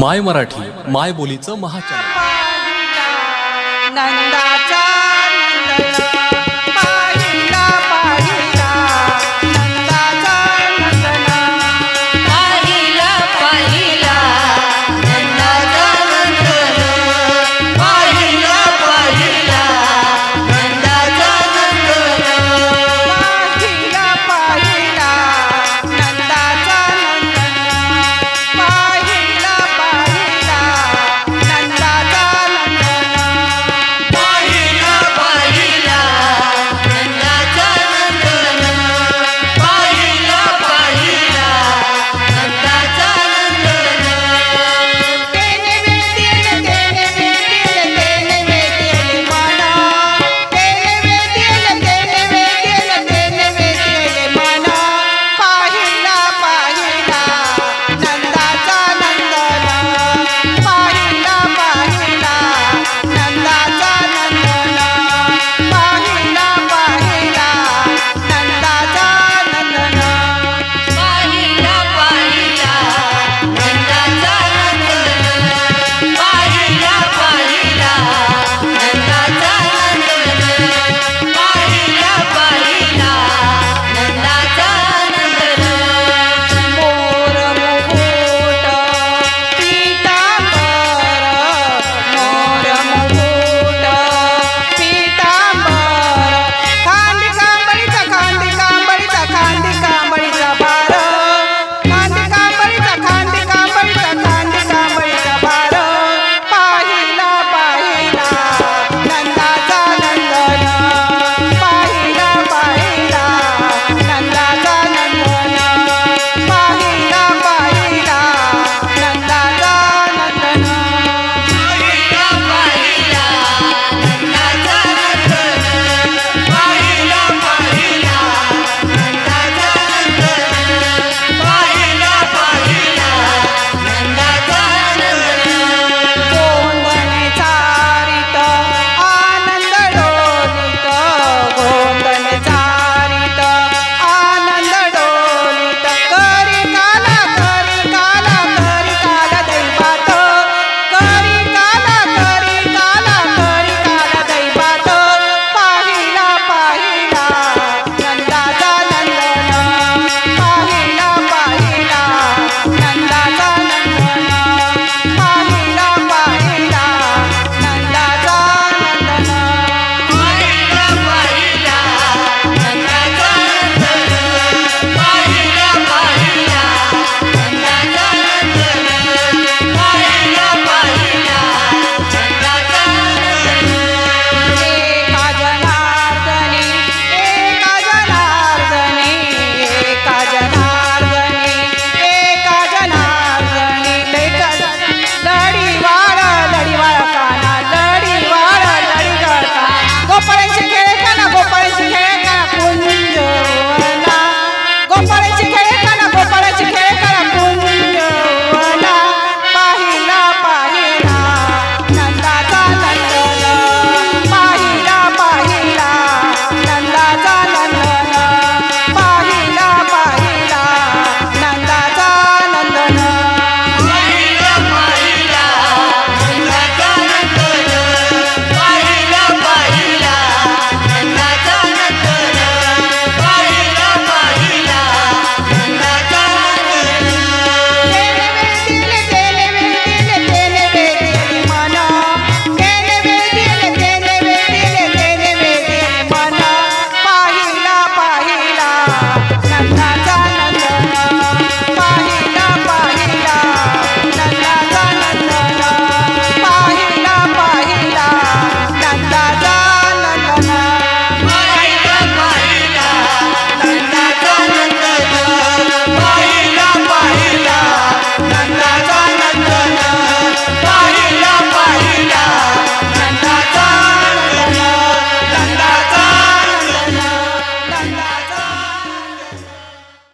माय मराठी माय बोलीचं महाचॅनल.